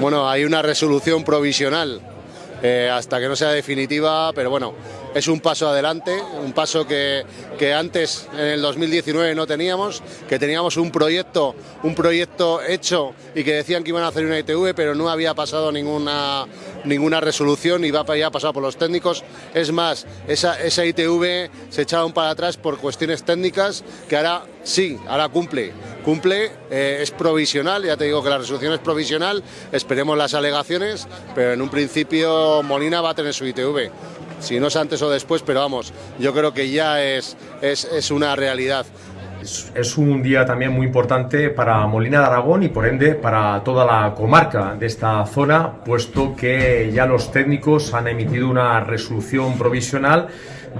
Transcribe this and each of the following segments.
Bueno, hay una resolución provisional eh, hasta que no sea definitiva, pero bueno, es un paso adelante, un paso que, que, antes, en el 2019, no teníamos, que teníamos un proyecto, un proyecto hecho y que decían que iban a hacer una ITV, pero no había pasado ninguna, ninguna resolución y ya pasado por los técnicos. Es más, esa, esa ITV se echaron para atrás por cuestiones técnicas que ahora sí, ahora cumple. Cumple, eh, es provisional, ya te digo que la resolución es provisional, esperemos las alegaciones, pero en un principio Molina va a tener su ITV. Si no es antes o después, pero vamos, yo creo que ya es, es, es una realidad. Es un día también muy importante para Molina de Aragón y por ende para toda la comarca de esta zona, puesto que ya los técnicos han emitido una resolución provisional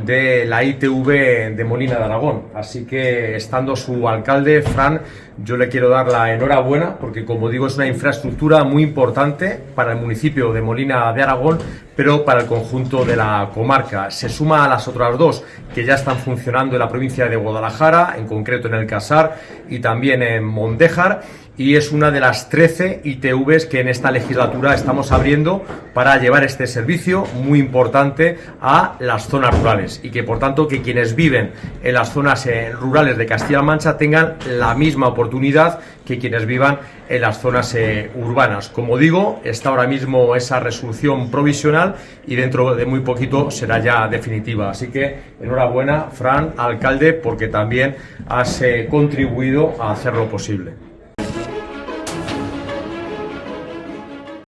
de la ITV de Molina de Aragón. Así que estando su alcalde, Fran, yo le quiero dar la enhorabuena porque como digo es una infraestructura muy importante para el municipio de Molina de Aragón, pero para el conjunto de la comarca. Se suma a las otras dos que ya están funcionando en la provincia de Guadalajara, en concreto en el Casar y también en Mondejar y es una de las 13 ITVs que en esta legislatura estamos abriendo para llevar este servicio muy importante a las zonas rurales y que por tanto que quienes viven en las zonas eh, rurales de Castilla-La Mancha tengan la misma oportunidad que quienes vivan en las zonas eh, urbanas. Como digo, está ahora mismo esa resolución provisional y dentro de muy poquito será ya definitiva. Así que enhorabuena, Fran, alcalde, porque también has eh, contribuido a hacerlo posible.